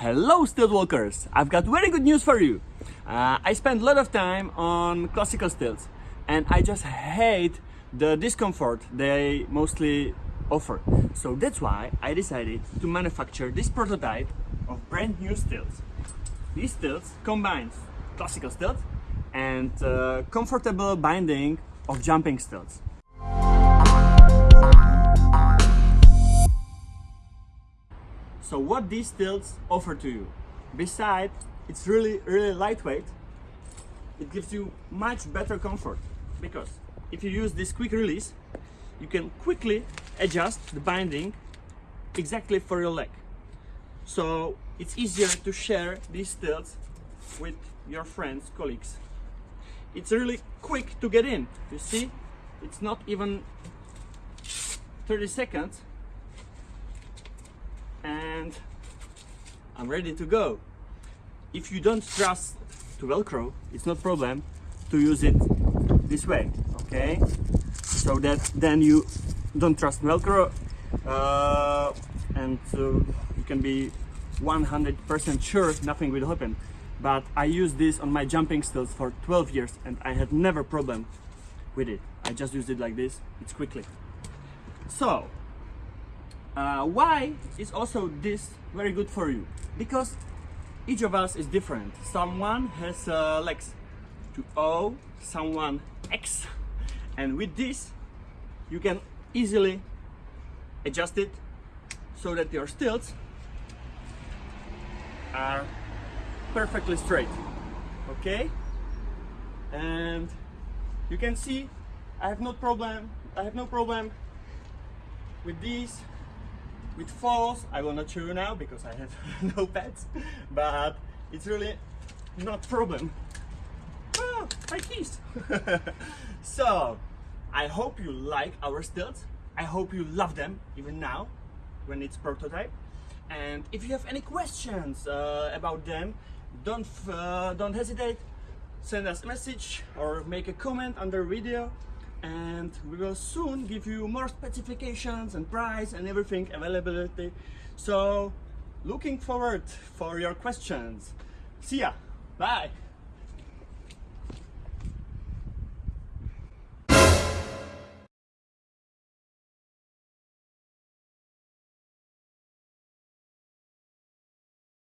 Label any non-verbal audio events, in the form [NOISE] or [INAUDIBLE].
Hello stilt walkers! I've got very good news for you. Uh, I spend a lot of time on classical stilts and I just hate the discomfort they mostly offer. So that's why I decided to manufacture this prototype of brand new stilts. These stilts combines classical stilt and uh, comfortable binding of jumping stilts. So what these tilts offer to you? Besides, it's really, really lightweight. It gives you much better comfort because if you use this quick release, you can quickly adjust the binding exactly for your leg. So it's easier to share these tilts with your friends, colleagues. It's really quick to get in. You see, it's not even 30 seconds and I'm ready to go. If you don't trust to Velcro, it's not problem to use it this way, okay? So that then you don't trust Velcro uh, and uh, you can be 100% sure nothing will happen. But I use this on my jumping stilts for 12 years and I had never problem with it. I just use it like this, it's quickly. So, uh, why is also this very good for you? Because each of us is different. Someone has uh, legs to O, someone X, and with this you can easily adjust it so that your stilts are perfectly straight. Okay? And you can see I have no problem. I have no problem with these with falls I will not show you now because I have [LAUGHS] no pets but it's really not problem. Oh, my keys so I hope you like our stilts. I hope you love them even now when it's prototype. And if you have any questions uh, about them don't uh, don't hesitate. Send us a message or make a comment under video and we will soon give you more specifications and price and everything availability. So looking forward for your questions. See ya. Bye